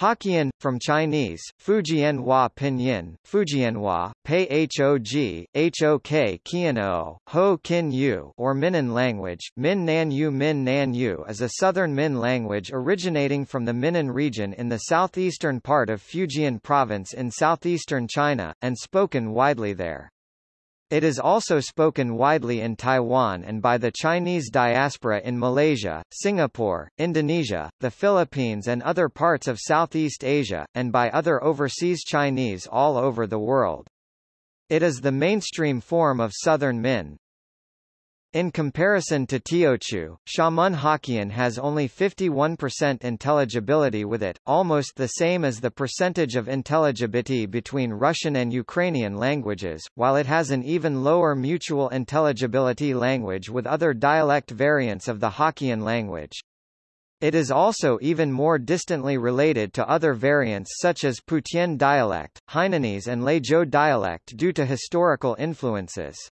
Hokkien, from Chinese, Fujianhua Pinyin, Fujianhua, Pei Hog, Hok Kian Ho Kin Yu or Minnan language, Min Nan Yu Min Nan Yu is a southern Min language originating from the Minnan region in the southeastern part of Fujian province in southeastern China, and spoken widely there. It is also spoken widely in Taiwan and by the Chinese diaspora in Malaysia, Singapore, Indonesia, the Philippines and other parts of Southeast Asia, and by other overseas Chinese all over the world. It is the mainstream form of Southern Min. In comparison to Teochew, Xiamen Hokkien has only 51% intelligibility with it, almost the same as the percentage of intelligibility between Russian and Ukrainian languages, while it has an even lower mutual intelligibility language with other dialect variants of the Hokkien language. It is also even more distantly related to other variants such as Putian dialect, Hainanese and Leizhou dialect due to historical influences.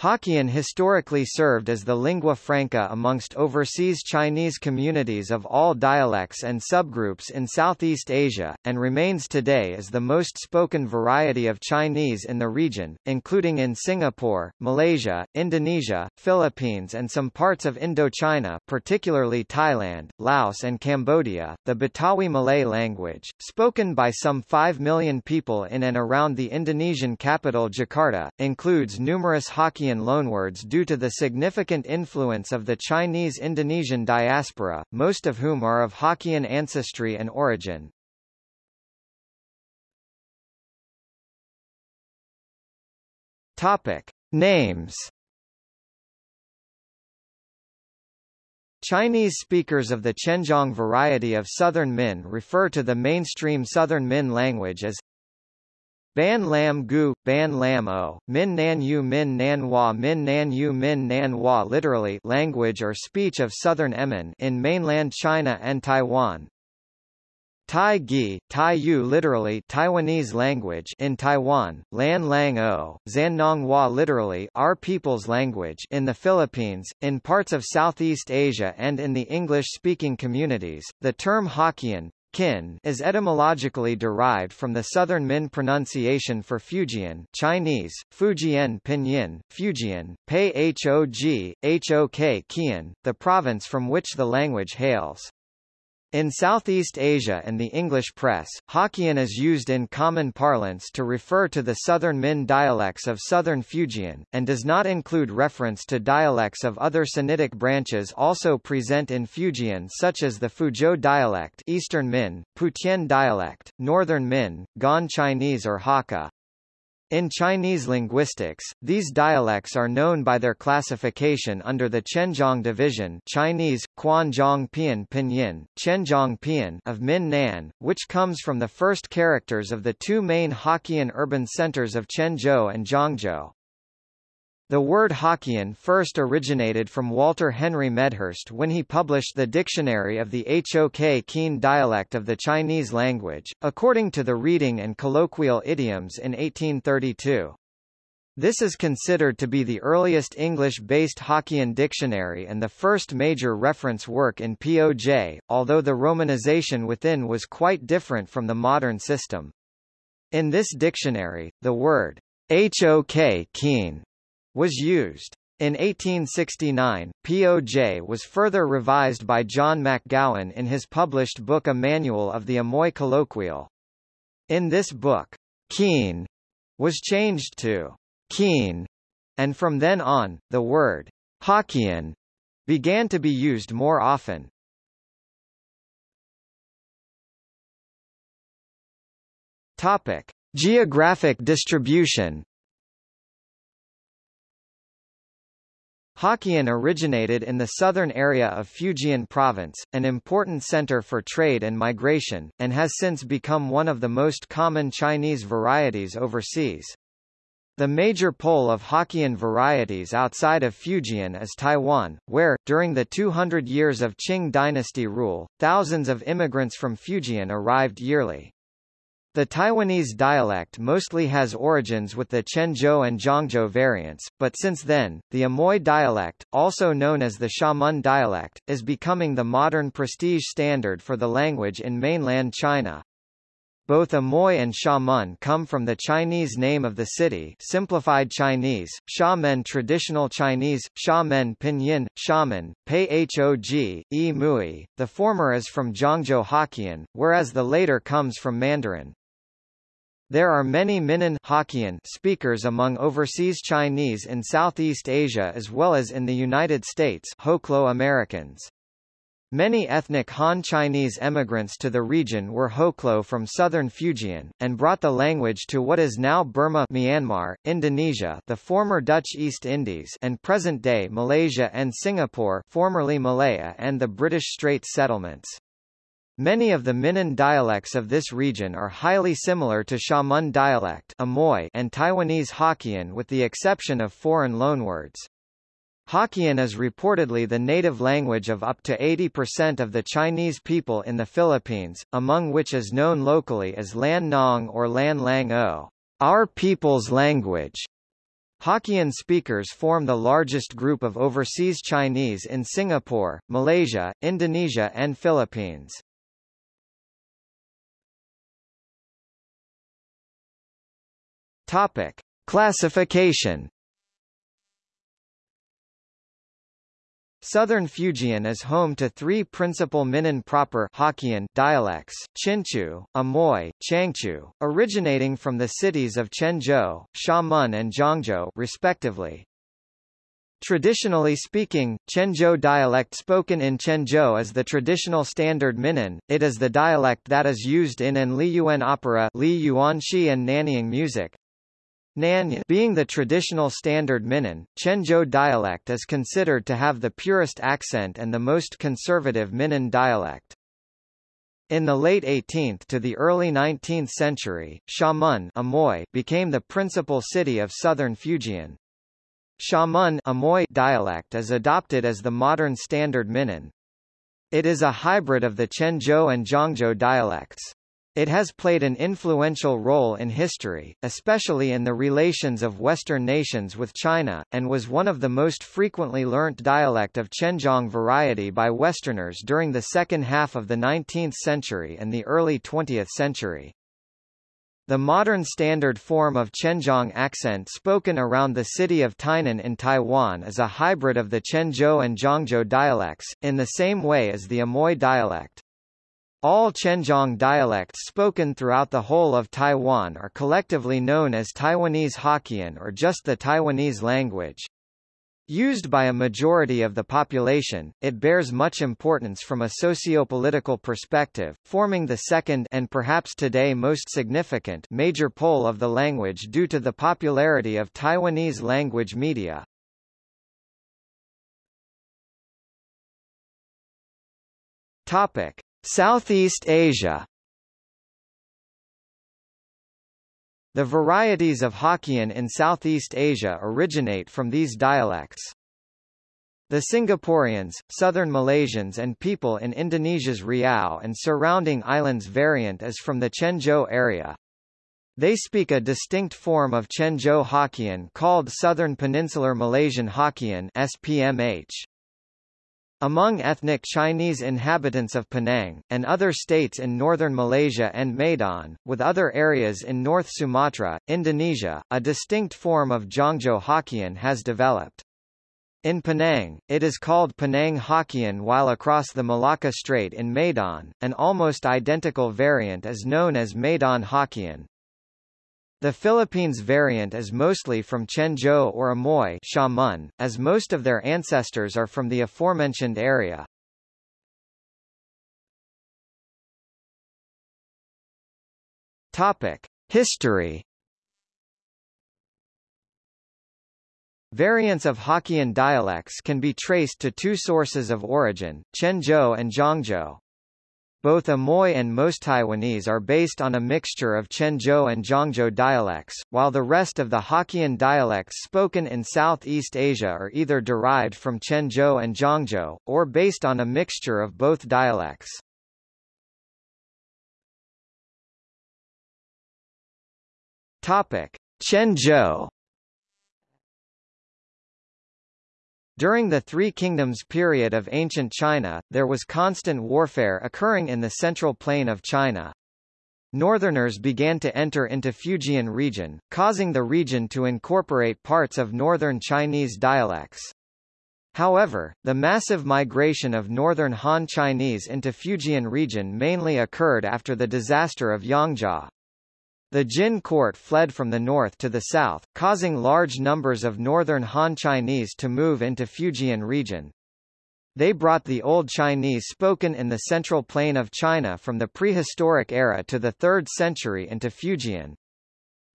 Hokkien historically served as the lingua franca amongst overseas Chinese communities of all dialects and subgroups in Southeast Asia, and remains today as the most spoken variety of Chinese in the region, including in Singapore, Malaysia, Indonesia, Philippines and some parts of Indochina particularly Thailand, Laos and Cambodia. The Betawi Malay language, spoken by some 5 million people in and around the Indonesian capital Jakarta, includes numerous Hokkien Hokkien loanwords due to the significant influence of the Chinese-Indonesian diaspora, most of whom are of Hokkien ancestry and origin. Topic. Names Chinese speakers of the Quanzhang variety of Southern Min refer to the mainstream Southern Min language as Ban Lam Gu, Ban Lam O, Min Nan Yu Min Nan Hua Min Nan Yu Min Nan Hua literally language or speech of Southern Emin in mainland China and Taiwan. Tai Gi, Tai Yu literally Taiwanese language in Taiwan, Lan Lang O, Zannong Hua literally our people's language in the Philippines, in parts of Southeast Asia and in the English-speaking communities. The term Hokkien, Kin is etymologically derived from the Southern Min pronunciation for Fujian Chinese, Fujian Pinyin, Fujian, Pei Hog, Hok the province from which the language hails. In Southeast Asia and the English press, Hokkien is used in common parlance to refer to the Southern Min dialects of Southern Fujian, and does not include reference to dialects of other Sinitic branches also present in Fujian such as the Fuzhou dialect Eastern Min, Putian dialect, Northern Min, Gan Chinese or Hakka. In Chinese linguistics, these dialects are known by their classification under the Quanzhang division Chinese, Quanzhang Pian Pinyin, Quanzhang Pian of Min Nan, which comes from the first characters of the two main Hokkien urban centers of Quanzhou and Zhangzhou. The word Hokkien first originated from Walter Henry Medhurst when he published the Dictionary of the Hok Kien dialect of the Chinese language, according to the Reading and Colloquial Idioms in 1832. This is considered to be the earliest English-based Hokkien dictionary and the first major reference work in POJ, although the romanization within was quite different from the modern system. In this dictionary, the word Hok Kien was used. In 1869, POJ was further revised by John McGowan in his published book A Manual of the Amoy Colloquial. In this book, keen was changed to keen, and from then on, the word Hokkien began to be used more often. Topic: Geographic distribution Hokkien originated in the southern area of Fujian province, an important center for trade and migration, and has since become one of the most common Chinese varieties overseas. The major pole of Hokkien varieties outside of Fujian is Taiwan, where, during the 200 years of Qing dynasty rule, thousands of immigrants from Fujian arrived yearly. The Taiwanese dialect mostly has origins with the Quanzhou and Zhangzhou variants, but since then, the Amoy dialect, also known as the Xiamen dialect, is becoming the modern prestige standard for the language in mainland China. Both Amoy and Xiamen come from the Chinese name of the city simplified Chinese, Xiamen traditional Chinese, Xiamen pinyin, Xiamen, Pei Hog, E Mui. The former is from Zhangzhou Hokkien, whereas the later comes from Mandarin. There are many Minnan Hokkien speakers among overseas Chinese in Southeast Asia as well as in the United States Hoklo Americans. Many ethnic Han Chinese emigrants to the region were Hoklo from southern Fujian, and brought the language to what is now Burma Myanmar, Indonesia the former Dutch East Indies and present-day Malaysia and Singapore formerly Malaya and the British Straits settlements. Many of the Minnan dialects of this region are highly similar to Xiamen dialect Amoy and Taiwanese Hokkien with the exception of foreign loanwords. Hokkien is reportedly the native language of up to 80% of the Chinese people in the Philippines, among which is known locally as Lan Nong or Lan Lang O, our people's language. Hokkien speakers form the largest group of overseas Chinese in Singapore, Malaysia, Indonesia and Philippines. Topic: Classification. Southern Fujian is home to three principal Minnan proper Hokkien dialects, Chinchu, Amoy, Changchu, originating from the cities of Quanzhou, Xiamen and Zhangzhou respectively. Traditionally speaking, Quanzhou dialect spoken in Quanzhou is the traditional standard Minnan, it is the dialect that is used in an Liyuan opera Li Yuanxi and Nanyin music, Being the traditional standard Minnan, Quanzhou dialect is considered to have the purest accent and the most conservative Minnan dialect. In the late 18th to the early 19th century, Xiamen Amoy became the principal city of southern Fujian. Xiamen Amoy dialect is adopted as the modern standard Minnan. It is a hybrid of the Quanzhou and Zhangzhou dialects. It has played an influential role in history, especially in the relations of Western nations with China, and was one of the most frequently learnt dialect of Quanzhang variety by Westerners during the second half of the 19th century and the early 20th century. The modern standard form of Quanzhang accent spoken around the city of Tainan in Taiwan is a hybrid of the Quanzhou and Zhangzhou dialects, in the same way as the Amoy dialect. All Quanzhang dialects spoken throughout the whole of Taiwan are collectively known as Taiwanese Hokkien or just the Taiwanese language. Used by a majority of the population, it bears much importance from a sociopolitical perspective, forming the second and perhaps today most significant major pole of the language due to the popularity of Taiwanese language media. Topic: Southeast Asia The varieties of Hokkien in Southeast Asia originate from these dialects. The Singaporeans, Southern Malaysians and people in Indonesia's Riau and surrounding islands variant is from the Quanzhou area. They speak a distinct form of Quanzhou Hokkien called Southern Peninsular Malaysian Hokkien SPMH. Among ethnic Chinese inhabitants of Penang, and other states in northern Malaysia and Medan, with other areas in North Sumatra, Indonesia, a distinct form of Zhangzhou Hokkien has developed. In Penang, it is called Penang Hokkien while across the Malacca Strait in Medan, an almost identical variant is known as Medan Hokkien. The Philippines variant is mostly from Quanzhou or Amoy Xiamen, as most of their ancestors are from the aforementioned area. Topic: History. Variants of Hokkien dialects can be traced to two sources of origin, Quanzhou and Zhangzhou. Both Amoy and most Taiwanese are based on a mixture of Quanzhou and Zhangzhou dialects, while the rest of the Hokkien dialects spoken in Southeast Asia are either derived from Quanzhou and Zhangzhou, or based on a mixture of both dialects. Topic: Quanzhou During the Three Kingdoms period of ancient China, there was constant warfare occurring in the central plain of China. Northerners began to enter into Fujian region, causing the region to incorporate parts of northern Chinese dialects. However, the massive migration of northern Han Chinese into Fujian region mainly occurred after the disaster of Yongjia. The Jin court fled from the north to the south, causing large numbers of northern Han Chinese to move into Fujian region. They brought the Old Chinese spoken in the central plain of China from the prehistoric era to the 3rd century into Fujian.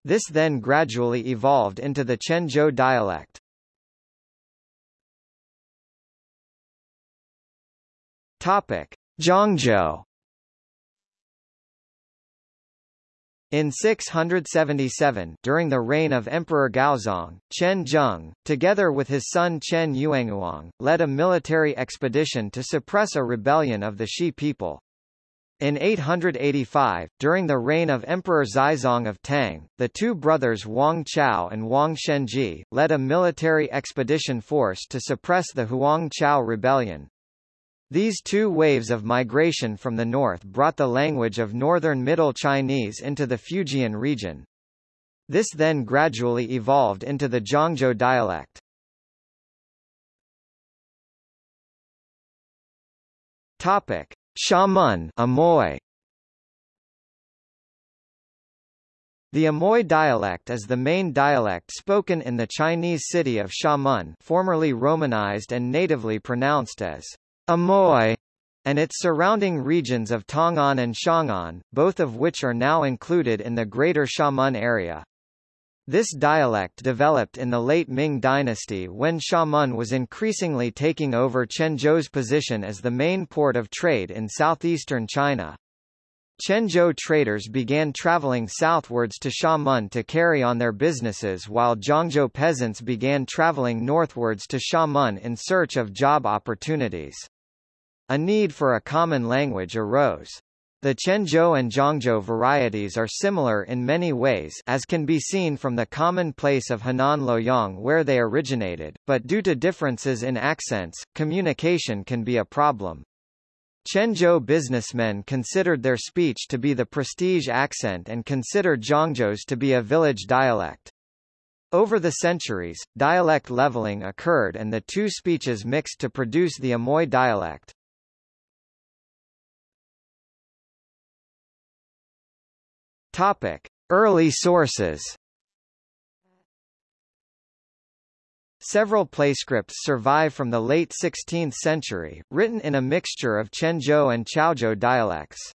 This then gradually evolved into the Quanzhou dialect. Topic: Zhangzhou In 677, during the reign of Emperor Gaozong, Chen Zheng, together with his son Chen Yuanguang, led a military expedition to suppress a rebellion of the Shi people. In 885, during the reign of Emperor Xizong of Tang, the two brothers Wang Chao and Wang Shenzhi, led a military expedition force to suppress the Huang Chao rebellion. These two waves of migration from the north brought the language of northern Middle Chinese into the Fujian region. This then gradually evolved into the Zhangzhou dialect. Topic: Xiamen Amoy. The Amoy dialect is the main dialect spoken in the Chinese city of Xiamen, formerly romanized and natively pronounced as Amoy, and its surrounding regions of Tong'an and Xiang'an, both of which are now included in the Greater Xiamen area. This dialect developed in the late Ming dynasty when Xiamen was increasingly taking over Quanzhou's position as the main port of trade in southeastern China. Quanzhou traders began traveling southwards to Xiamen to carry on their businesses while Zhangzhou peasants began traveling northwards to Xiamen in search of job opportunities. A need for a common language arose. The Quanzhou and Zhangzhou varieties are similar in many ways as can be seen from the common place of Henan Luoyang where they originated, but due to differences in accents, communication can be a problem. Quanzhou businessmen considered their speech to be the prestige accent and considered Zhangzhou's to be a village dialect. Over the centuries, dialect leveling occurred and the two speeches mixed to produce the Amoy dialect. Topic: Early sources. Several playscripts survive from the late 16th century, written in a mixture of Quanzhou and Chaozhou dialects.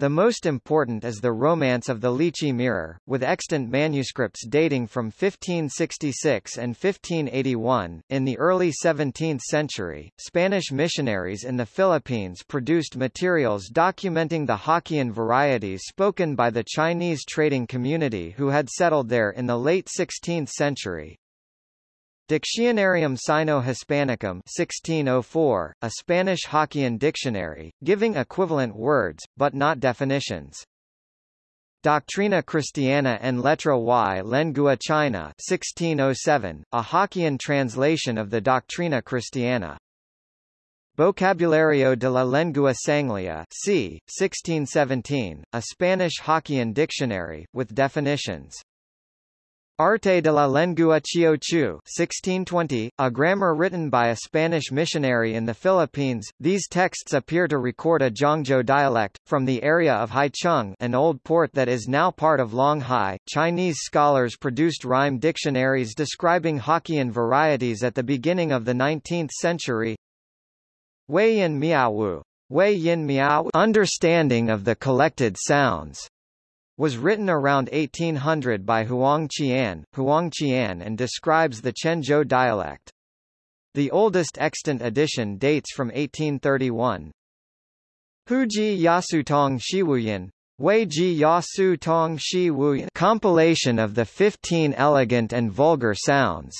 The most important is the Romance of the Lychee Mirror, with extant manuscripts dating from 1566 and 1581. In the early 17th century, Spanish missionaries in the Philippines produced materials documenting the Hokkien varieties spoken by the Chinese trading community who had settled there in the late 16th century. Dictionarium Sino-Hispanicum 1604, a Spanish Hokkien dictionary, giving equivalent words, but not definitions. Doctrina Christiana en Letra y Lengua China 1607, a Hokkien translation of the Doctrina Christiana. Vocabulario de la Lengua Sangleya c. 1617, a Spanish Hokkien dictionary, with definitions. Arte de la Lengua Chiochu 1620, a grammar written by a Spanish missionary in the Philippines. These texts appear to record a Zhangzhou dialect, from the area of Haicheng an old port that is now part of Longhai. Chinese scholars produced rhyme dictionaries describing Hokkien varieties at the beginning of the 19th century. Wei Yin Miaowu. Wei Yin Miao Understanding of the collected sounds was written around 1800 by Huang Qian, Huang Qian and describes the Quanzhou dialect. The oldest extant edition dates from 1831. Huji Yasutong Shiwuyan Wei Ji Yasu Tong Shi Wu compilation of the 15 elegant and vulgar sounds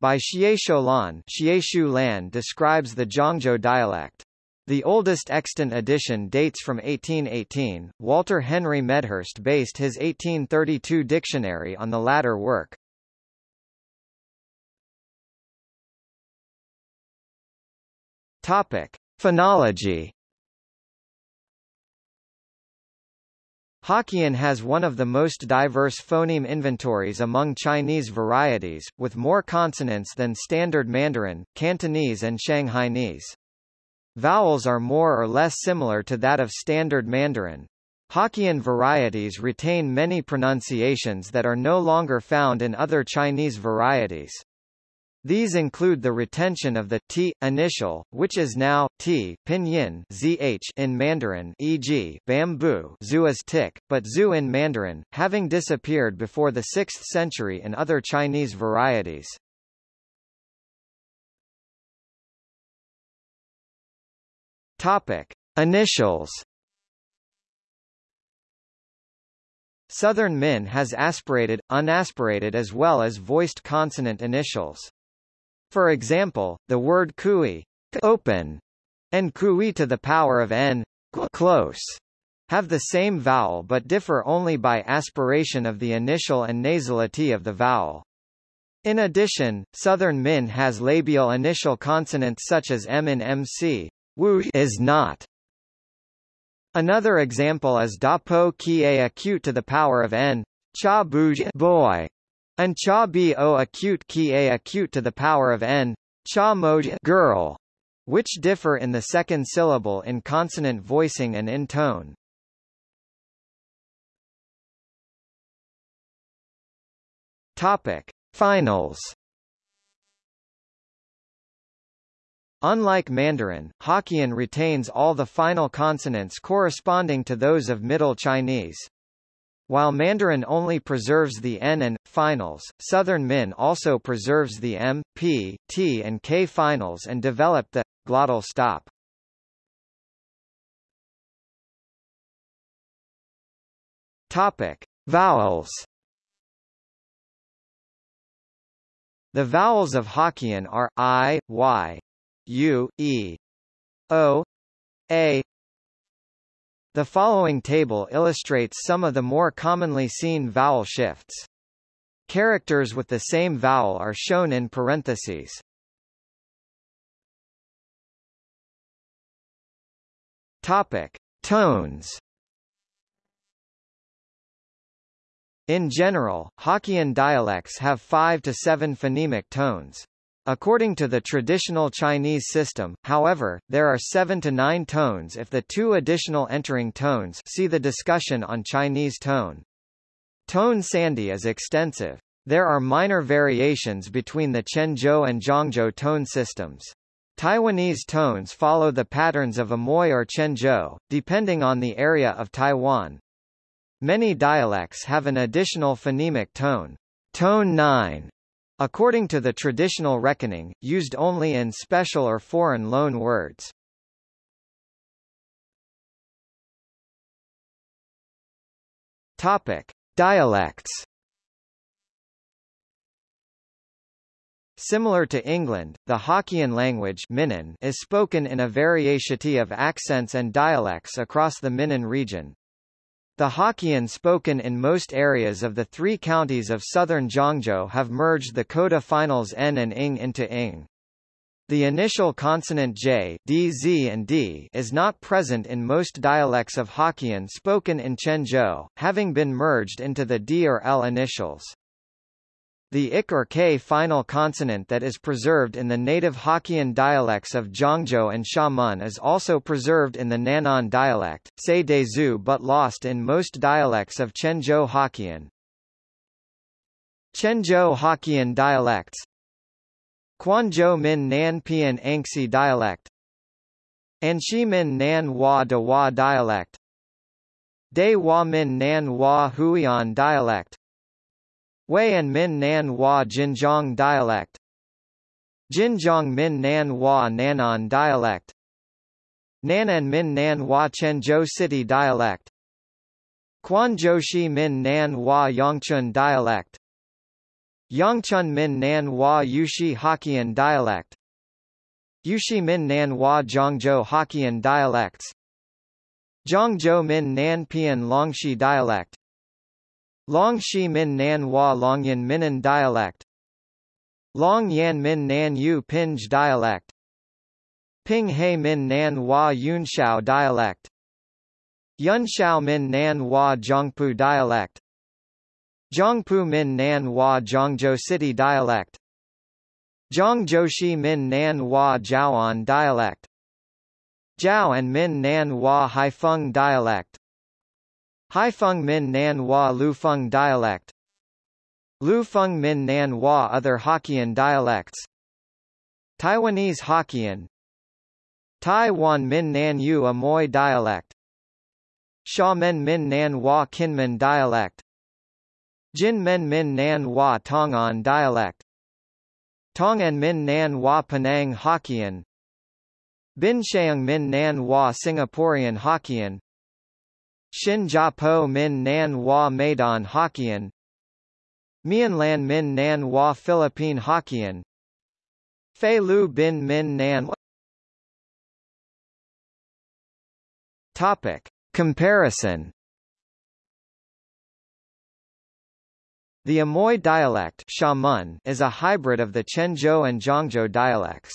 by Xie Lan Xie Lan describes the Zhangzhou dialect. The oldest extant edition dates from 1818. Walter Henry Medhurst based his 1832 dictionary on the latter work. Topic: Phonology. Hokkien has one of the most diverse phoneme inventories among Chinese varieties, with more consonants than Standard Mandarin, Cantonese and Shanghainese. Vowels are more or less similar to that of Standard Mandarin. Hokkien varieties retain many pronunciations that are no longer found in other Chinese varieties. These include the retention of the t initial, which is now t pinyin zh in Mandarin, e.g., bamboo zu is tick, but zu in Mandarin, having disappeared before the 6th century in other Chinese varieties. Topic: Initials. Southern Min has aspirated, unaspirated as well as voiced consonant initials. For example, the word kui open and kui to the power of n close have the same vowel but differ only by aspiration of the initial and nasality of the vowel. In addition, Southern Min has labial initial consonants such as m in MC, Wu is not. Another example is da po ki a acute to the power of n, cha buj boy, and cha bo acute ki a acute to the power of n, cha moj girl, which differ in the second syllable in consonant voicing and in tone. Topic: Finals. Unlike Mandarin, Hokkien retains all the final consonants corresponding to those of Middle Chinese. While Mandarin only preserves the N and finals, Southern Min also preserves the M, P, T and K finals and developed the glottal stop. Topic: Vowels The vowels of Hokkien are I, Y, U, E, O, A. The following table illustrates some of the more commonly seen vowel shifts. Characters with the same vowel are shown in parentheses. Topic: Tones. In general, Hokkien dialects have five to seven phonemic tones. According to the traditional Chinese system, however, there are seven to nine tones if the two additional entering tones see the discussion on Chinese tone. Tone sandhi is extensive. There are minor variations between the Quanzhou and Zhangzhou tone systems. Taiwanese tones follow the patterns of Amoy or Quanzhou, depending on the area of Taiwan. Many dialects have an additional phonemic tone, tone 9, according to the traditional reckoning, used only in special or foreign loan words. Topic: Dialects. Similar to England, the Hokkien language Minnan is spoken in a variety of accents and dialects across the Minnan region. The Hokkien spoken in most areas of the three counties of southern Zhangzhou have merged the coda finals n and ing into ing. The initial consonant j d, z and d is not present in most dialects of Hokkien spoken in Quanzhou, having been merged into the d or l initials. The ik or k final consonant that is preserved in the native Hokkien dialects of Zhangzhou and Xiamen is also preserved in the Nan'an dialect, say de zu but lost in most dialects of Quanzhou Hokkien. Quanzhou Hokkien dialects. Quanzhou Min Nan Pian Anxi dialect. Anshi Min Nan Hua De Hua dialect. De Hua Min Nan Hua Huian dialect Wei and Min Nan Hua Jinjiang dialect. Jinjiang Min Nan Hua Nan'an dialect. Nanan Min Nan Hua Quanzhou City dialect. Quanzhoushi Min Nan Hua Yongchun dialect. Yongchun Min Nan Hua Yushi Hokkien dialect. Yushi Min Nan Hua Zhangzhou Hokkien dialects. Zhangzhou Min Nan Pian Longxi dialect Longxi Min Nan Hua Longyan Minan dialect. Long Yan Min Nan Yu Pinj dialect. Ping He Min Nan Hua Yunxiao dialect. Yunxiao Min Nan Hua Zhangpu dialect. Zhangpu Min Nan Hua Zhangzhou City dialect. Zhangzhoushi Min Nan Hua Jiaoan dialect. Jiao and Min Nan Hua Haifeng dialect Haifeng Min Nan Hua Lufeng dialect. Lufeng Min Nan Hua Other Hokkien dialects. Taiwanese Hokkien. Taiwan Min Nan Yu Amoy dialect. Men Min Nan Hua Kinmen dialect. Jin Men Min Nan Hua Tongan dialect. Tongan Min Nan Hua Penang Hokkien. Bin Sheung Min Nan Hua Singaporean Hokkien Shin Po Min Nan Hua Medan Hokkien Lan Min Nan Hua Philippine Hokkien Fei Lu Bin Min Nan Topic. Comparison The Amoy dialect is a hybrid of the Quanzhou and Zhangzhou dialects.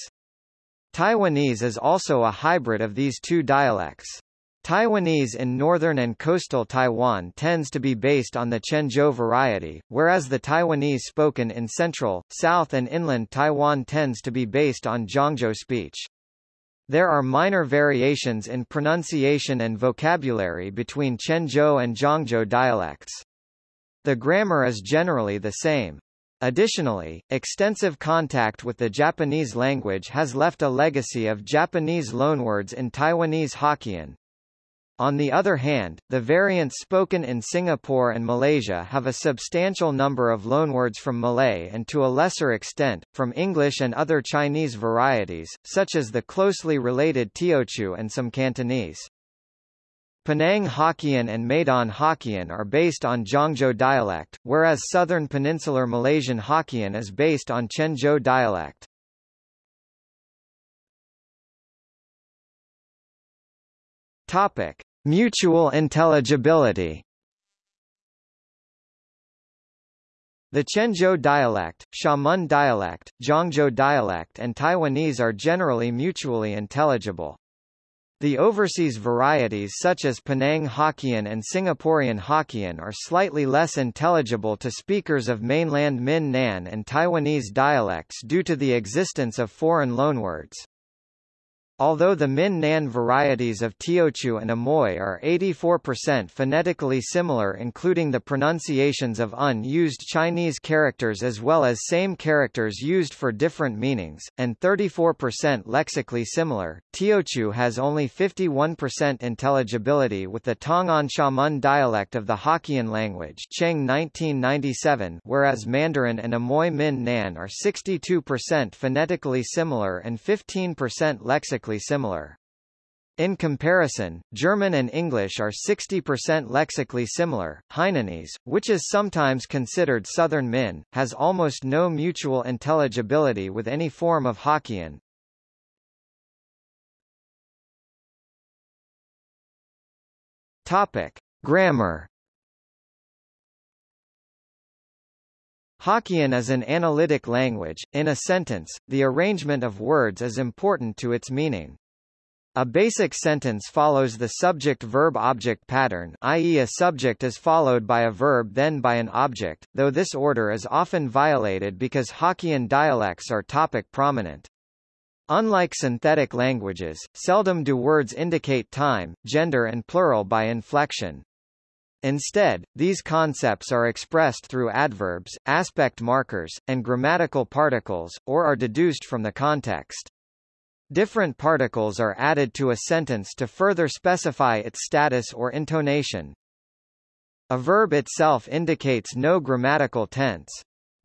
Taiwanese is also a hybrid of these two dialects. Taiwanese in northern and coastal Taiwan tends to be based on the Quanzhou variety, whereas the Taiwanese spoken in central, south and inland Taiwan tends to be based on Zhangzhou speech. There are minor variations in pronunciation and vocabulary between Quanzhou and Zhangzhou dialects. The grammar is generally the same. Additionally, extensive contact with the Japanese language has left a legacy of Japanese loanwords in Taiwanese Hokkien. On the other hand, the variants spoken in Singapore and Malaysia have a substantial number of loanwords from Malay and to a lesser extent, from English and other Chinese varieties, such as the closely related Teochew and some Cantonese. Penang Hokkien and Medan Hokkien are based on Zhangzhou dialect, whereas southern peninsular Malaysian Hokkien is based on Quanzhou dialect. Topic: Mutual intelligibility. The Quanzhou dialect, Xiamen dialect, Zhangzhou dialect and Taiwanese are generally mutually intelligible. The overseas varieties such as Penang Hokkien and Singaporean Hokkien are slightly less intelligible to speakers of mainland Min Nan and Taiwanese dialects due to the existence of foreign loanwords. Although the Min Nan varieties of Teochew and Amoy are 84% phonetically similar including the pronunciations of unused Chinese characters as well as same characters used for different meanings, and 34% lexically similar, Teochew has only 51% intelligibility with the Tongan Xiamen dialect of the Hokkien language Cheng 1997 whereas Mandarin and Amoy Min Nan are 62% phonetically similar and 15% lexically similar. In comparison, German and English are 60% lexically similar. Hainanese, which is sometimes considered Southern Min, has almost no mutual intelligibility with any form of Hokkien. Topic: Grammar. Hokkien is an analytic language. In a sentence, the arrangement of words is important to its meaning. A basic sentence follows the subject-verb-object pattern i.e. a subject is followed by a verb then by an object, though this order is often violated because Hokkien dialects are topic prominent. Unlike synthetic languages, seldom do words indicate time, gender and plural by inflection. Instead, these concepts are expressed through adverbs, aspect markers, and grammatical particles, or are deduced from the context. Different particles are added to a sentence to further specify its status or intonation. A verb itself indicates no grammatical tense.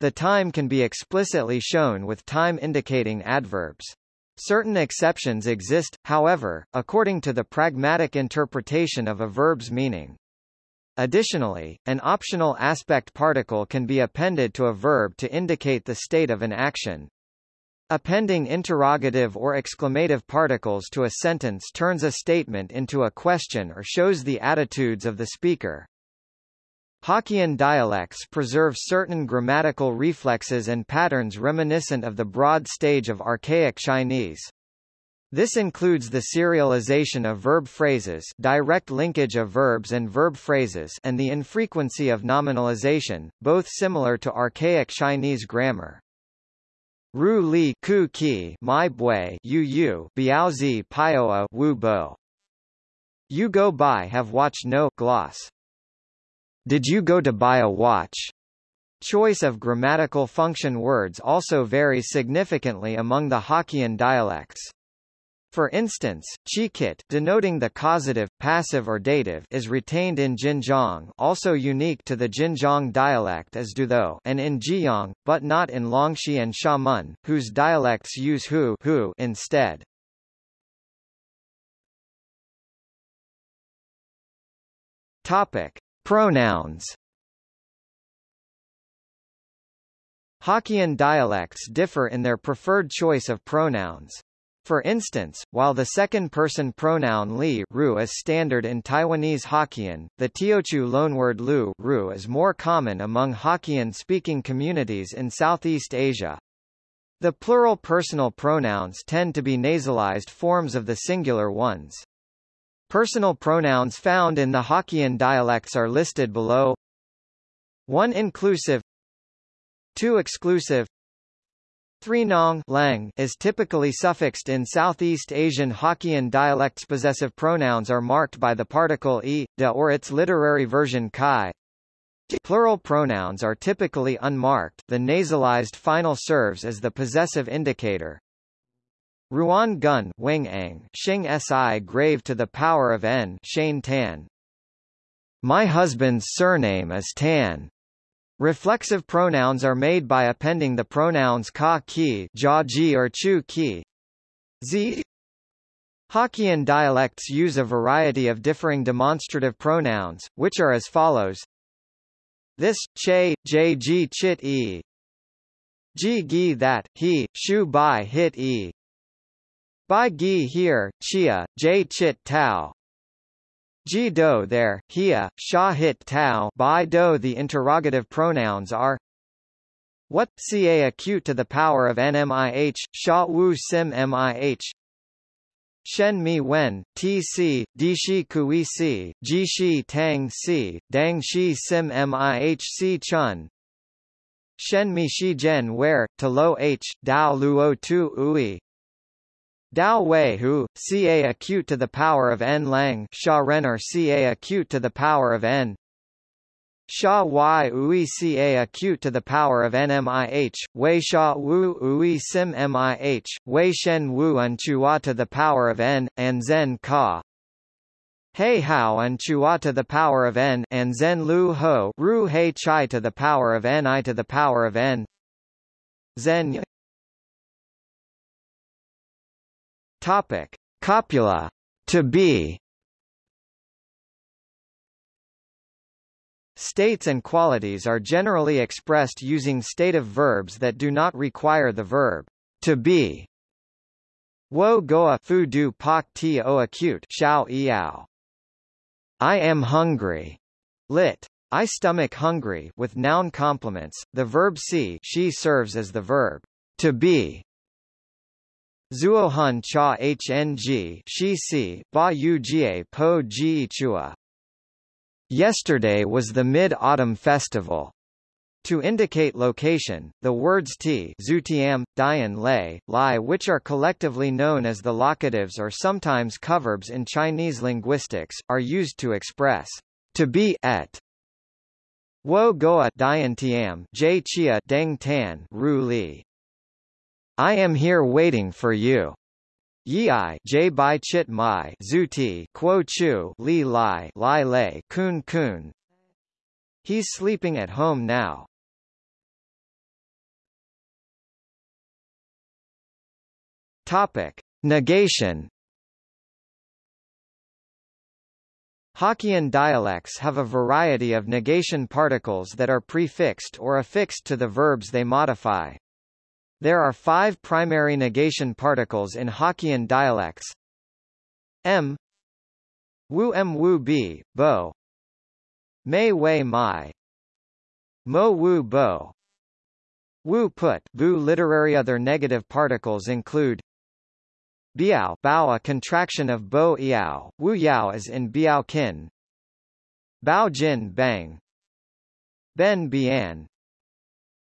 The time can be explicitly shown with time indicating adverbs. Certain exceptions exist, however, according to the pragmatic interpretation of a verb's meaning. Additionally, an optional aspect particle can be appended to a verb to indicate the state of an action. Appending interrogative or exclamative particles to a sentence turns a statement into a question or shows the attitudes of the speaker. Hokkien dialects preserve certain grammatical reflexes and patterns reminiscent of the broad stage of archaic Chinese. This includes the serialization of verb phrases direct linkage of verbs and verb phrases and the infrequency of nominalization, both similar to archaic Chinese grammar. Ru li ku ki my bui yu yu biao zi pioa wu bo. You go by have watch no gloss. Did you go to buy a watch? Choice of grammatical function words also varies significantly among the Hokkien dialects. For instance, chikit denoting the causative, passive or dative is retained in Jinjiang also unique to the Jinjiang dialect as do though and in Jiyang, but not in Longxi and Xiamen, whose dialects use hu, hu instead. Topic. Pronouns Hokkien dialects differ in their preferred choice of pronouns. For instance, while the second-person pronoun li ru is standard in Taiwanese Hokkien, the Teochew loanword lu ru is more common among Hokkien-speaking communities in Southeast Asia. The plural personal pronouns tend to be nasalized forms of the singular ones. Personal pronouns found in the Hokkien dialects are listed below 1 inclusive 2 exclusive Three-nong lang is typically suffixed in Southeast Asian Hokkien dialects. Possessive pronouns are marked by the particle e, de or its literary version kai. Plural pronouns are typically unmarked the nasalized final serves as the possessive indicator. Ruan gun wing ang shing si grave to the power of n Shane Tan. My husband's surname is Tan. Reflexive pronouns are made by appending the pronouns ka ki, ja ji or chu ki. Z. Hokkien dialects use a variety of differing demonstrative pronouns, which are as follows. This, che, j ji chit e. Ji gi that, he, shu bai hit e. Bai gi here, chia, j chit tau. Ji do there, hia, sha hit tau by do The interrogative pronouns are what, ca acute to the power of nmih, sha wu sim mih, Shen mi wen, tc, di shi kui si, ji shi tang si, dang shi sim mih si chun. Shen mi shi jen where, to lo h, dao luo tu ui, Dao Wei Hu, Ca acute to the power of n. Lang. Sha Renner Ca acute to the power of n. Sha Y Ui Ca acute to the power of n. Nmih, Wei Sha Wu Ui Sim Mih, Wei Shen Wu Un Chua to the power of n, and Zen Ka. Hei Hao and Chua to the power of n, and Zen Lu Ho Ru Hei Chai to the power of n I to the power of n. Zen Topic: Copula. To be. States and qualities are generally expressed using stative verbs that do not require the verb to be. Wo goa fu du pak ti o acute xiao iao. I am hungry. Lit. I stomach hungry with noun complements. The verb si she serves as the verb to be Zuohun cha hng shi ba yu jie po ji chua. Yesterday was the Mid-Autumn Festival. To indicate location, the words ti zutiam, dian lei, lai which are collectively known as the locatives or sometimes coverbs in Chinese linguistics, are used to express to be at. Wo goa dian tiam j chia deng tan ru li. I am here waiting for you. Yi J Bai Chit Mai Zuti Quo Chu Li Lai Lai Lei Kun Kun He's sleeping at home now. Topic Negation Hokkien dialects have a variety of negation particles that are prefixed or affixed to the verbs they modify. There are five primary negation particles in Hokkien dialects. M. Wu M Wu B, Bo. Mei Wei Mai. Mo Wu Bo. Wu Put Bu literary Other negative particles include Biao Bao a contraction of Bo Iao, Wu Yao is in Biao Kin Bao Jin Bang. Ben Bian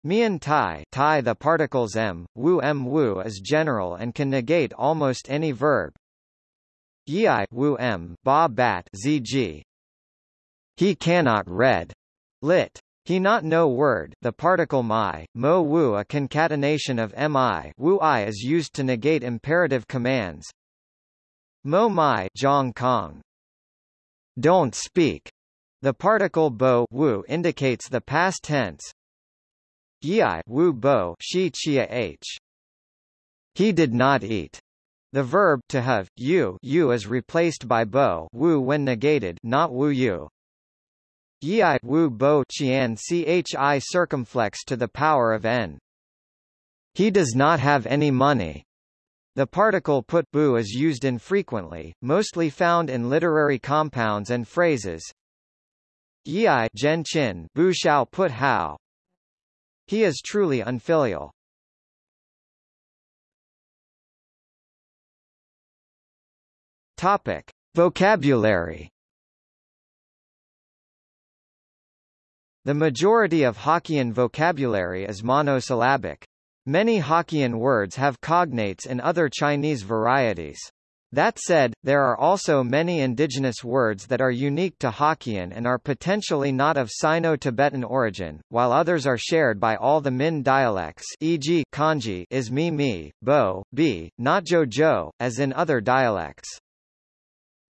Mian Tai, tai the particles m, wu m wu is general and can negate almost any verb. Yi wu m, ba bat zg. He cannot read. Lit. He not know word. The particle my, mo wu a concatenation of mi, wu i is used to negate imperative commands. Mo mai, zhong kong. Don't speak. The particle bo wu indicates the past tense. Yi wu bo shi chia h. He did not eat. The verb to have you you is replaced by bo wu when negated, not wu you. Yi wu bo qian chi circumflex to the power of n. He does not have any money. The particle put bu is used infrequently, mostly found in literary compounds and phrases, Yi Zhen Qin Bu Shao Put Hao. He is truly unfilial. Topic: Vocabulary. The majority of Hokkien vocabulary is monosyllabic. Many Hokkien words have cognates in other Chinese varieties. That said, there are also many indigenous words that are unique to Hokkien and are potentially not of Sino-Tibetan origin, while others are shared by all the Min dialects e.g. kanji is mi mi, bo, bi, not jo jo, as in other dialects.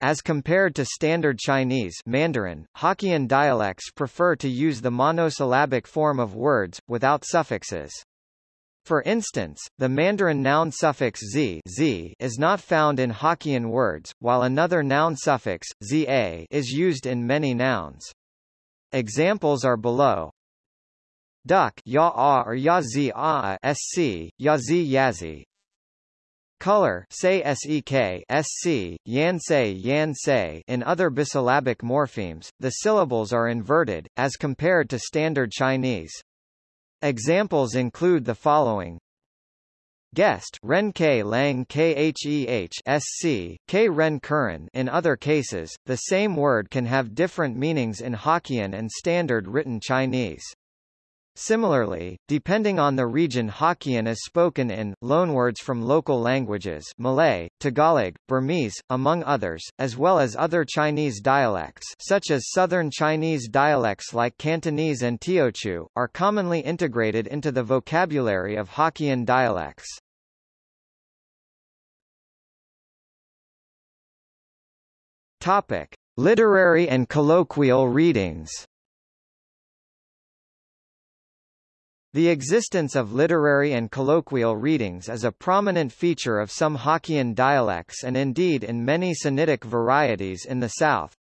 As compared to Standard Chinese Mandarin, Hokkien dialects prefer to use the monosyllabic form of words, without suffixes. For instance, the Mandarin noun suffix z, z is not found in Hokkien words, while another noun suffix, za is used in many nouns. Examples are below. Duck ya a or ya zi a sc, ya zi yazi. Color say sek sc, yan say yan say in other bisyllabic morphemes, the syllables are inverted, as compared to Standard Chinese. Examples include the following. Guest Ren K Lang Kheh SC, K Ren Curran In other cases, the same word can have different meanings in Hokkien and Standard Written Chinese. Similarly, depending on the region Hokkien is spoken in, loanwords from local languages Malay, Tagalog, Burmese, among others, as well as other Chinese dialects such as Southern Chinese dialects like Cantonese and Teochew, are commonly integrated into the vocabulary of Hokkien dialects. Topic. Literary and colloquial readings The existence of literary and colloquial readings is a prominent feature of some Hokkien dialects and indeed in many Sinitic varieties in the south.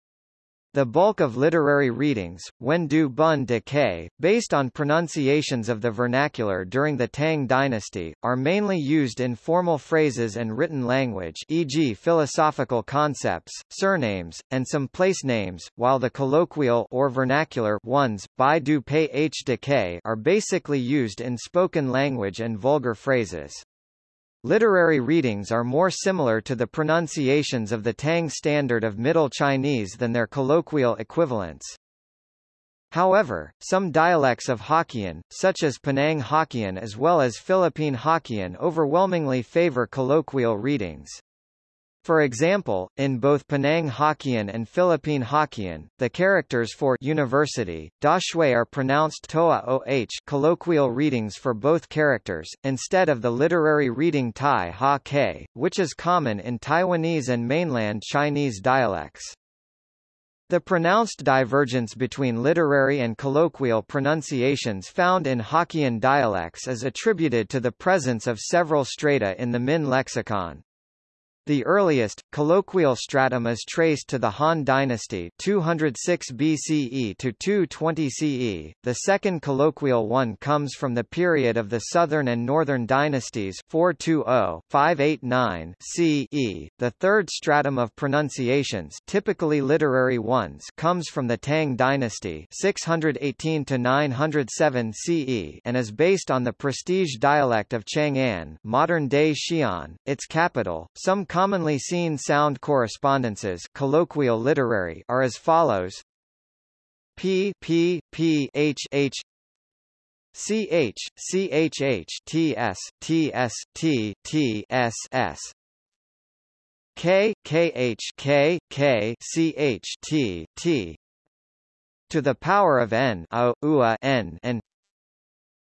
The bulk of literary readings, Wen du Bun de Ke, based on pronunciations of the vernacular during the Tang dynasty, are mainly used in formal phrases and written language e.g. philosophical concepts, surnames, and some place names, while the colloquial or vernacular ones, Bai du Pei H de Ke, are basically used in spoken language and vulgar phrases. Literary readings are more similar to the pronunciations of the Tang Standard of Middle Chinese than their colloquial equivalents. However, some dialects of Hokkien, such as Penang Hokkien as well as Philippine Hokkien overwhelmingly favor colloquial readings. For example, in both Penang Hokkien and Philippine Hokkien, the characters for university, da shui are pronounced toa oh colloquial readings for both characters, instead of the literary reading tai ha ke, which is common in Taiwanese and mainland Chinese dialects. The pronounced divergence between literary and colloquial pronunciations found in Hokkien dialects is attributed to the presence of several strata in the Min lexicon. The earliest, colloquial stratum is traced to the Han dynasty 206 BCE to 220 CE, the second colloquial one comes from the period of the Southern and Northern dynasties 420-589 CE, the third stratum of pronunciations typically literary ones comes from the Tang dynasty 618-907 CE and is based on the prestige dialect of Chang'an modern-day Xi'an, its capital, some commonly seen sound correspondences colloquial literary are as follows. P P P H H. C H C H H T S T S T T S S. K K H K K C H T T. To the power of n o, ua n and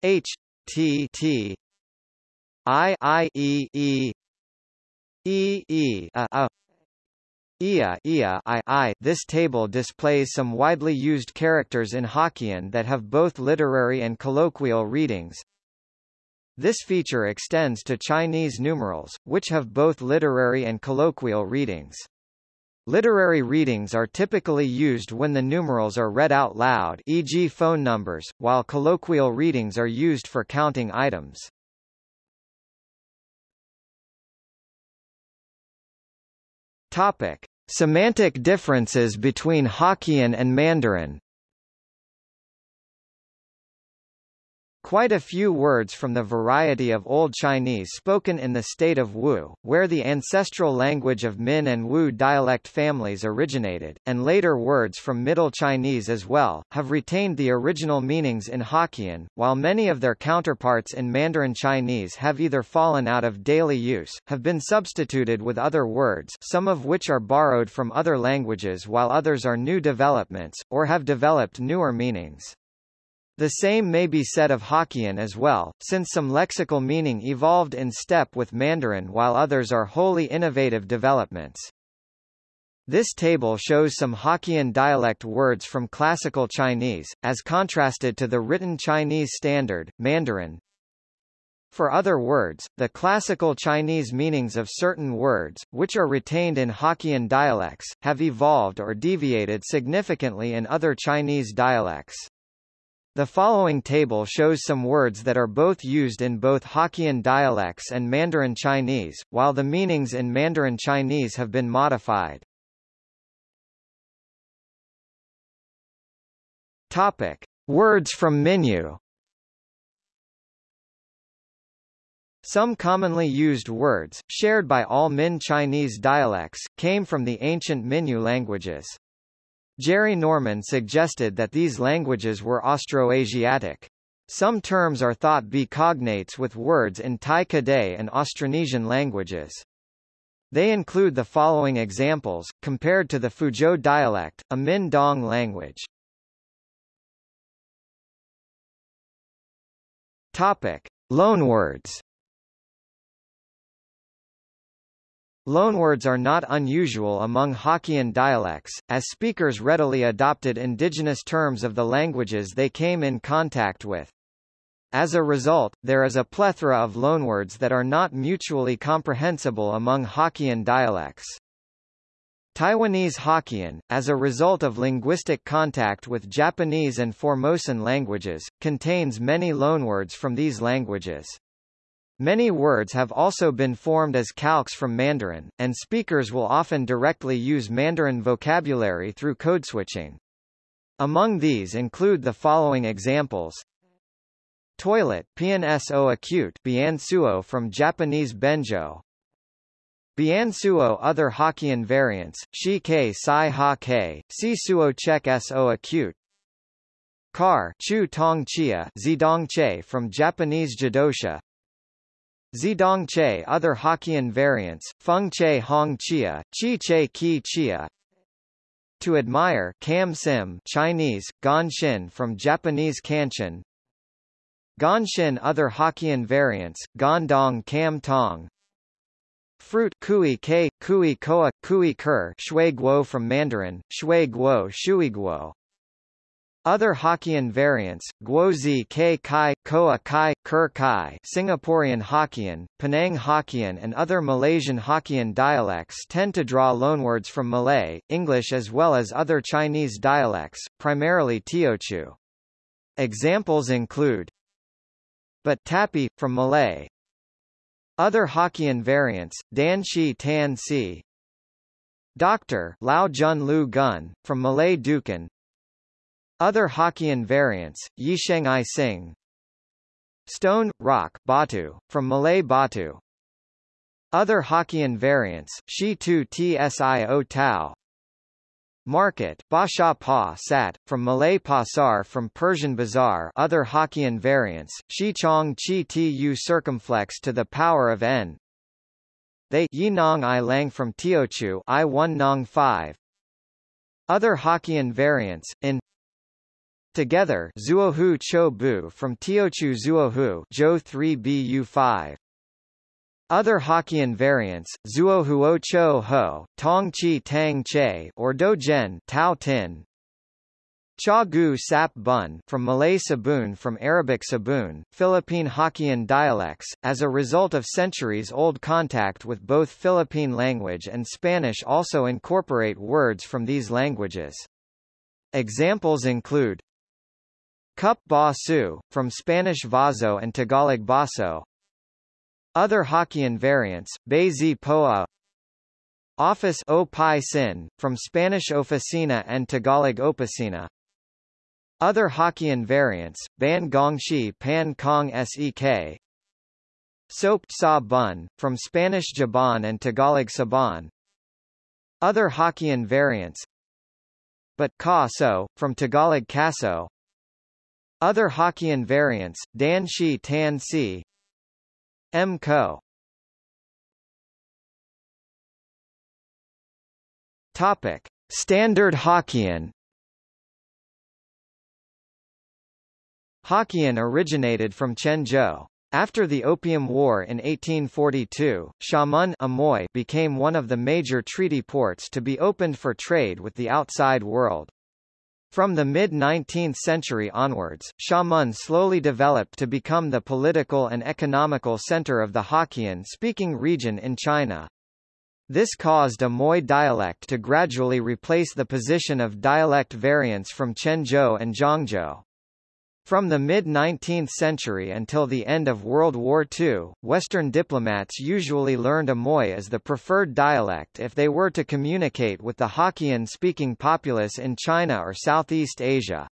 H T T. I I E E E E a, a Ia, ia, I, I. This table displays some widely used characters in Hokkien that have both literary and colloquial readings. This feature extends to Chinese numerals, which have both literary and colloquial readings. Literary readings are typically used when the numerals are read out loud e.g. phone numbers, while colloquial readings are used for counting items. Topic: Semantic differences between Hokkien and Mandarin Quite a few words from the variety of Old Chinese spoken in the state of Wu, where the ancestral language of Min and Wu dialect families originated, and later words from Middle Chinese as well, have retained the original meanings in Hokkien, while many of their counterparts in Mandarin Chinese have either fallen out of daily use, have been substituted with other words some of which are borrowed from other languages while others are new developments, or have developed newer meanings. The same may be said of Hokkien as well, since some lexical meaning evolved in step with Mandarin while others are wholly innovative developments. This table shows some Hokkien dialect words from Classical Chinese, as contrasted to the written Chinese standard, Mandarin. For other words, the Classical Chinese meanings of certain words, which are retained in Hokkien dialects, have evolved or deviated significantly in other Chinese dialects. The following table shows some words that are both used in both Hokkien dialects and Mandarin Chinese, while the meanings in Mandarin Chinese have been modified. Topic: Words from Minyu. Some commonly used words, shared by all Min Chinese dialects, came from the ancient Minyu languages. Jerry Norman suggested that these languages were Austroasiatic. Some terms are thought to be cognates with words in Tai Kadai and Austronesian languages. They include the following examples, compared to the Fuzhou dialect, a Min Dong language. Topic. Loanwords Loanwords are not unusual among Hokkien dialects, as speakers readily adopted indigenous terms of the languages they came in contact with. As a result, there is a plethora of loanwords that are not mutually comprehensible among Hokkien dialects. Taiwanese Hokkien, as a result of linguistic contact with Japanese and Formosan languages, contains many loanwords from these languages. Many words have also been formed as calques from Mandarin, and speakers will often directly use Mandarin vocabulary through codeswitching. Among these include the following examples. Toilet PNSO acute Biansuo from Japanese Benjo Biansuo other Hokkien variants, Shi Ke Sai Ha Ke, Si Suo Chek So acute Car Chu Tong Chia Zidong Che from Japanese Jidosha Zidong Che other Hokkien variants, Feng Che Hong Chia, Chi Che Ki Chia To admire Kam Sim Chinese, Ganshin from Japanese Kanshin Ganshin other Hokkien variants, Gondong Kam Tong Fruit Kui Ke, Kui Koa, Kui Ker Shui Guo from Mandarin, Shui Guo Shui Guo Other Hokkien variants, Guozi K Kai, Koa Kai, Ker Kai Singaporean Hokkien, Penang Hokkien and other Malaysian Hokkien dialects tend to draw loanwords from Malay, English as well as other Chinese dialects, primarily Teochew. Examples include but tapi, from Malay. Other Hokkien variants, Dan Shi Tan Si, Doctor Lao Jun Lu Gun, from Malay Dukun, other Hokkien variants, Yisheng I Sing Stone, rock, Batu, from Malay Batu. Other Hokkien variants, Shi Tu Tsio Tau Market, Basha Pa Sat, from Malay Pasar from Persian Bazaar. Other Hokkien variants, Shi Chong Chi Tu circumflex to the power of n. They Yinong I Lang from Teochew I 1 Nong 5 Other Hokkien variants, in Together Zuohu Cho Bu from Teochew Zuohu Zhou 3 Bu5 other Hokkien variants, Zuohuo Cho Ho, Tong Chi Tang Che or Do Jen Tao Tin, Cha Gu Sap Bun from Malay Sabun from Arabic Sabun, Philippine Hokkien dialects, as a result of centuries-old contact with both Philippine language and Spanish also incorporate words from these languages. Examples include Cup ba su, from Spanish vaso and Tagalog baso. Other Hokkien variants, Zi poa Office o sin, from Spanish oficina and Tagalog oficina. Other Hokkien variants, Ban gong Gongshi Pan Kong Sek. Soap sa bun, from Spanish jabón and Tagalog saban. Other Hokkien variants, but ka so, from Tagalog kaso. Other Hokkien variants, Dan Shi Tan Si M. Co. Topic. Standard Hokkien Hokkien originated from Quanzhou. After the Opium War in 1842, Xiamen Amoy became one of the major treaty ports to be opened for trade with the outside world. From the mid-19th century onwards, Xiamen slowly developed to become the political and economical center of the Hokkien-speaking region in China. This caused Amoy dialect to gradually replace the position of dialect variants from Quanzhou and Zhangzhou. From the mid-19th century until the end of World War II, Western diplomats usually learned Amoy as the preferred dialect if they were to communicate with the Hokkien-speaking populace in China or Southeast Asia.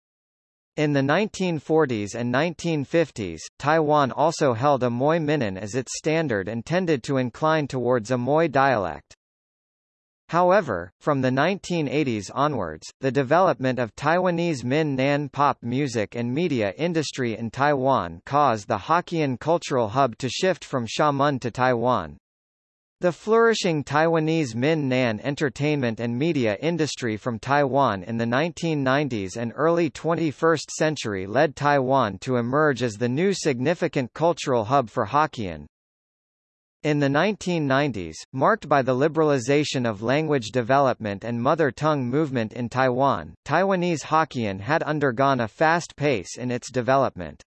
In the 1940s and 1950s, Taiwan also held Amoy Minnan as its standard and tended to incline towards Amoy dialect. However, from the 1980s onwards, the development of Taiwanese Min Nan pop music and media industry in Taiwan caused the Hokkien cultural hub to shift from Xiamen to Taiwan. The flourishing Taiwanese Min Nan entertainment and media industry from Taiwan in the 1990s and early 21st century led Taiwan to emerge as the new significant cultural hub for Hokkien. In the 1990s, marked by the liberalization of language development and mother tongue movement in Taiwan, Taiwanese Hokkien had undergone a fast pace in its development.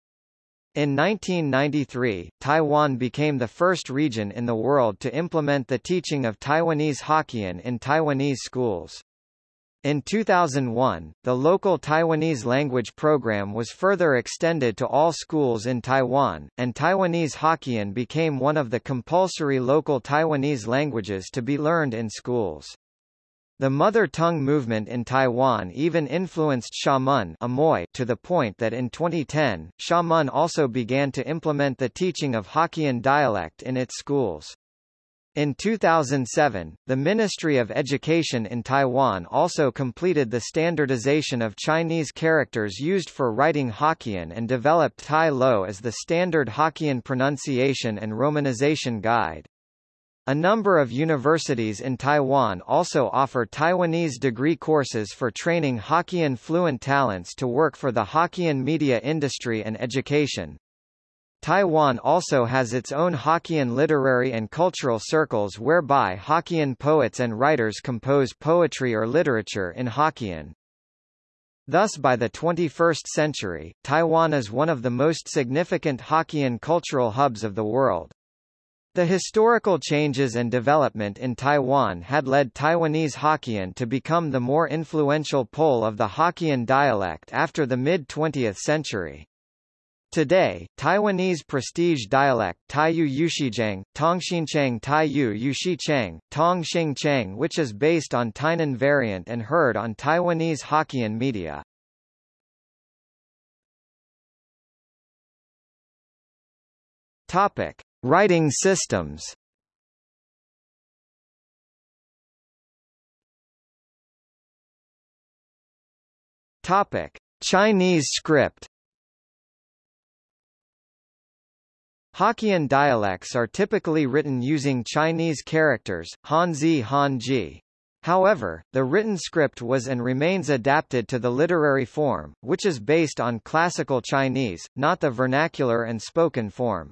In 1993, Taiwan became the first region in the world to implement the teaching of Taiwanese Hokkien in Taiwanese schools. In 2001, the local Taiwanese language program was further extended to all schools in Taiwan, and Taiwanese Hokkien became one of the compulsory local Taiwanese languages to be learned in schools. The mother tongue movement in Taiwan even influenced Xiamen Amoy to the point that in 2010, Xiamen also began to implement the teaching of Hokkien dialect in its schools. In 2007, the Ministry of Education in Taiwan also completed the standardization of Chinese characters used for writing Hokkien and developed Tai Lo as the standard Hokkien pronunciation and romanization guide. A number of universities in Taiwan also offer Taiwanese degree courses for training Hokkien fluent talents to work for the Hokkien media industry and education. Taiwan also has its own Hokkien literary and cultural circles whereby Hokkien poets and writers compose poetry or literature in Hokkien. Thus by the 21st century, Taiwan is one of the most significant Hokkien cultural hubs of the world. The historical changes and development in Taiwan had led Taiwanese Hokkien to become the more influential pole of the Hokkien dialect after the mid-20th century. Today, Taiwanese prestige dialect Taiyu Yuxijiang, Tongxinchang Taiyu Yuxichang, Tongxingchang which is based on Tainan variant and heard on Taiwanese Hokkien media. Topic. Writing systems Topic: Chinese script. Hokkien dialects are typically written using Chinese characters, Hanzi Hanji. However, the written script was and remains adapted to the literary form, which is based on classical Chinese, not the vernacular and spoken form.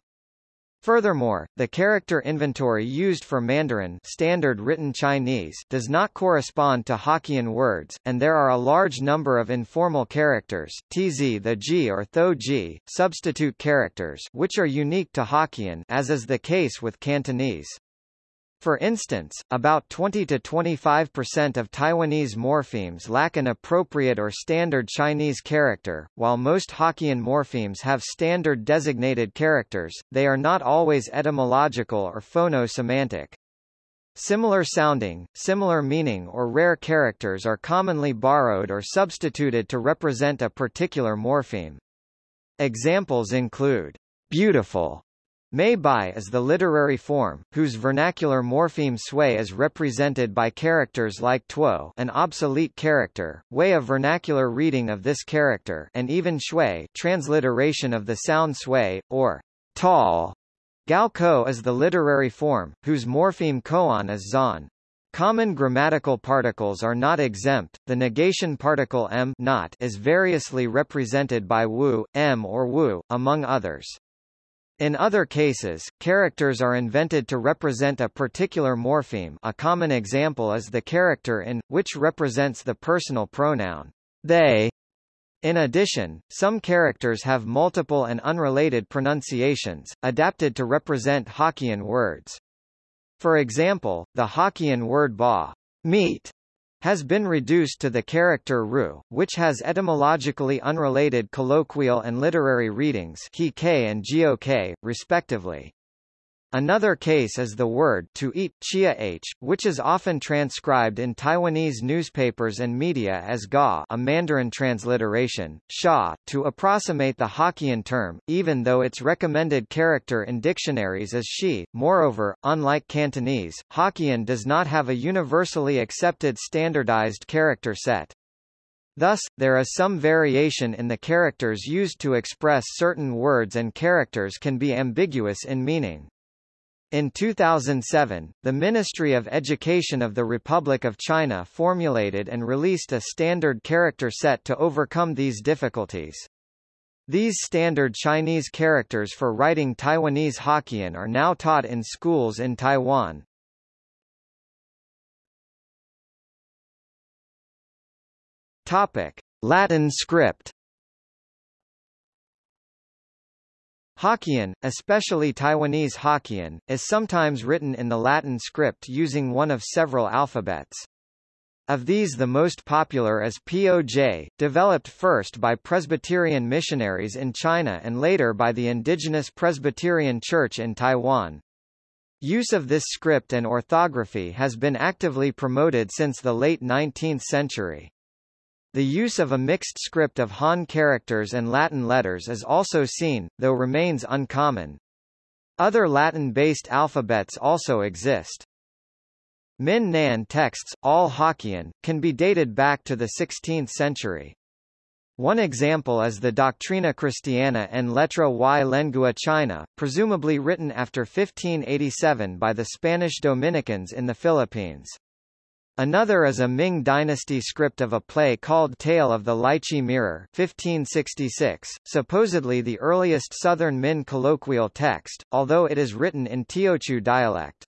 Furthermore, the character inventory used for Mandarin standard written Chinese does not correspond to Hokkien words, and there are a large number of informal characters tz the ji or tho substitute characters which are unique to Hokkien as is the case with Cantonese. For instance, about 20 to 25% of Taiwanese morphemes lack an appropriate or standard Chinese character, while most Hokkien morphemes have standard designated characters, they are not always etymological or phono-semantic. Similar sounding, similar meaning or rare characters are commonly borrowed or substituted to represent a particular morpheme. Examples include beautiful Mei Bai is the literary form, whose vernacular morpheme sui is represented by characters like tuo an obsolete character, way of vernacular reading of this character and even shui transliteration of the sound sui, or tall. Gao ko is the literary form, whose morpheme koan is zan. Common grammatical particles are not exempt. The negation particle m not is variously represented by wu, m or wu, among others. In other cases, characters are invented to represent a particular morpheme a common example is the character in, which represents the personal pronoun they. In addition, some characters have multiple and unrelated pronunciations, adapted to represent Hokkien words. For example, the Hokkien word ba meat has been reduced to the character ru, which has etymologically unrelated colloquial and literary readings he and gok, respectively. Another case is the word to eat chia h, which is often transcribed in Taiwanese newspapers and media as ga a Mandarin transliteration, sha, to approximate the Hokkien term, even though its recommended character in dictionaries is shi. Moreover, unlike Cantonese, Hokkien does not have a universally accepted standardized character set. Thus, there is some variation in the characters used to express certain words and characters can be ambiguous in meaning. In 2007, the Ministry of Education of the Republic of China formulated and released a standard character set to overcome these difficulties. These standard Chinese characters for writing Taiwanese Hokkien are now taught in schools in Taiwan. Topic: Latin script Hokkien, especially Taiwanese Hokkien, is sometimes written in the Latin script using one of several alphabets. Of these the most popular is POJ, developed first by Presbyterian missionaries in China and later by the indigenous Presbyterian Church in Taiwan. Use of this script and orthography has been actively promoted since the late 19th century. The use of a mixed script of Han characters and Latin letters is also seen, though remains uncommon. Other Latin-based alphabets also exist. Min Nan texts, all Hokkien, can be dated back to the 16th century. One example is the Doctrina Christiana en Letra y Lengua China, presumably written after 1587 by the Spanish Dominicans in the Philippines. Another is a Ming dynasty script of a play called Tale of the Lychee Mirror 1566, supposedly the earliest Southern Min colloquial text, although it is written in Teochew dialect.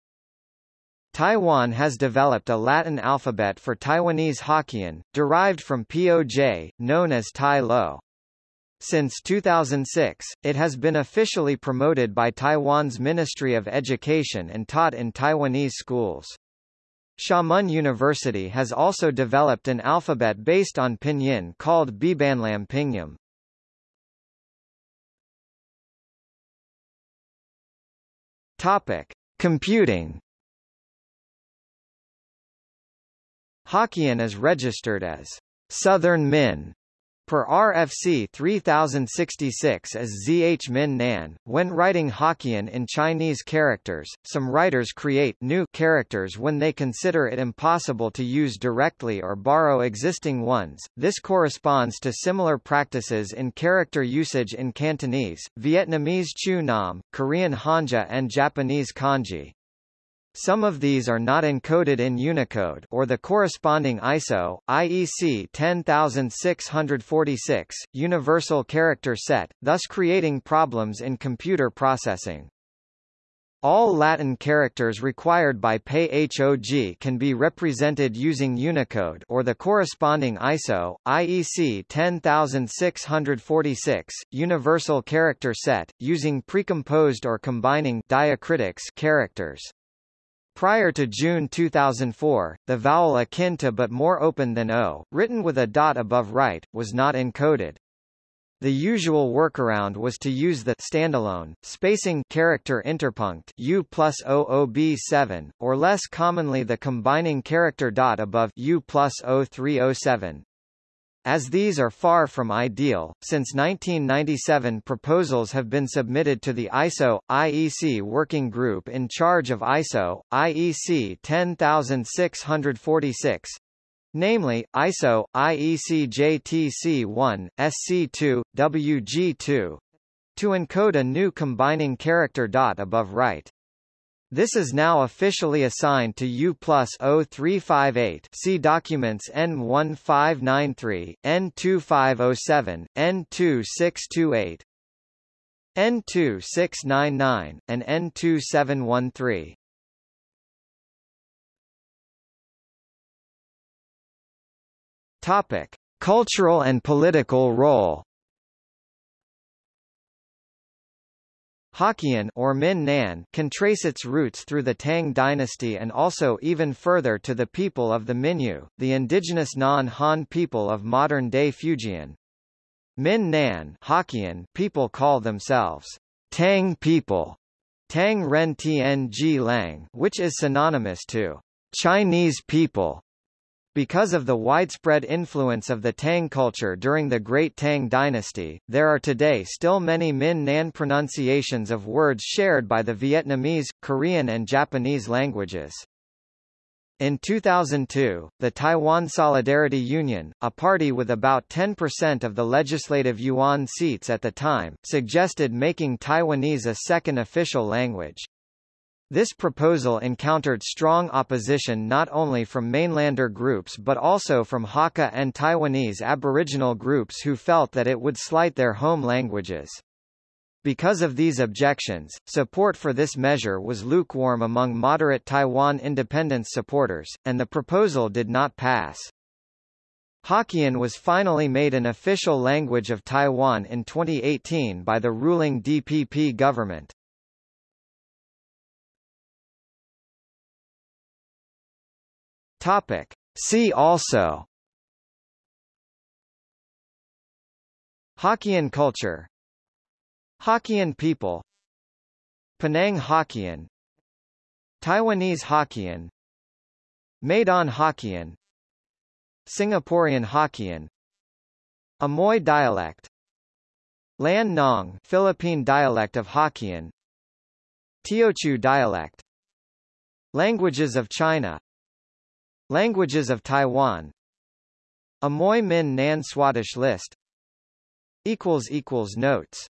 Taiwan has developed a Latin alphabet for Taiwanese Hokkien, derived from POJ, known as Tai Lo. Since 2006, it has been officially promoted by Taiwan's Ministry of Education and taught in Taiwanese schools. Xiamen University has also developed an alphabet based on pinyin called Bibanlam Pinyin. Topic: Computing. Hokkien is registered as Southern Min Per RFC 3066 as ZH Min Nan, when writing Hokkien in Chinese characters, some writers create new characters when they consider it impossible to use directly or borrow existing ones. This corresponds to similar practices in character usage in Cantonese, Vietnamese Chữ Nôm, Korean Hanja and Japanese Kanji. Some of these are not encoded in Unicode or the corresponding ISO, IEC 10646, universal character set, thus creating problems in computer processing. All Latin characters required by PEI-HOG can be represented using Unicode or the corresponding ISO, IEC 10646, universal character set, using precomposed or combining diacritics characters. Prior to June 2004, the vowel akin to but more open than O, written with a dot above right, was not encoded. The usual workaround was to use the standalone spacing character interpunct U plus OOB7, or less commonly the combining character dot above U plus O307. As these are far from ideal, since 1997 proposals have been submitted to the ISO, IEC working group in charge of ISO, IEC 10646, namely, ISO, IEC JTC1, SC2, WG2, to encode a new combining character dot above right. This is now officially assigned to U plus 0358 see documents N1593, N2507, N2628, N2699, and N2713. Topic. Cultural and political role Hokkien or Min Nan can trace its roots through the Tang dynasty and also even further to the people of the Minyu, the indigenous non-Han people of modern-day Fujian. Min Nan Hokkien people call themselves Tang people, Tang Ren Tng Lang, which is synonymous to Chinese people. Because of the widespread influence of the Tang culture during the Great Tang dynasty, there are today still many Min Nan pronunciations of words shared by the Vietnamese, Korean and Japanese languages. In 2002, the Taiwan Solidarity Union, a party with about 10% of the legislative yuan seats at the time, suggested making Taiwanese a second official language. This proposal encountered strong opposition not only from mainlander groups but also from Hakka and Taiwanese aboriginal groups who felt that it would slight their home languages. Because of these objections, support for this measure was lukewarm among moderate Taiwan independence supporters, and the proposal did not pass. Hokkien was finally made an official language of Taiwan in 2018 by the ruling DPP government. Topic. See also. Hokkien culture. Hokkien people. Penang Hokkien. Taiwanese Hokkien. Medan Hokkien. Singaporean Hokkien. Amoy dialect. Lan Nong Philippine dialect of Hokkien. Teochew dialect. Languages of China Languages of Taiwan. Amoy Min Nan Swadesh list. Notes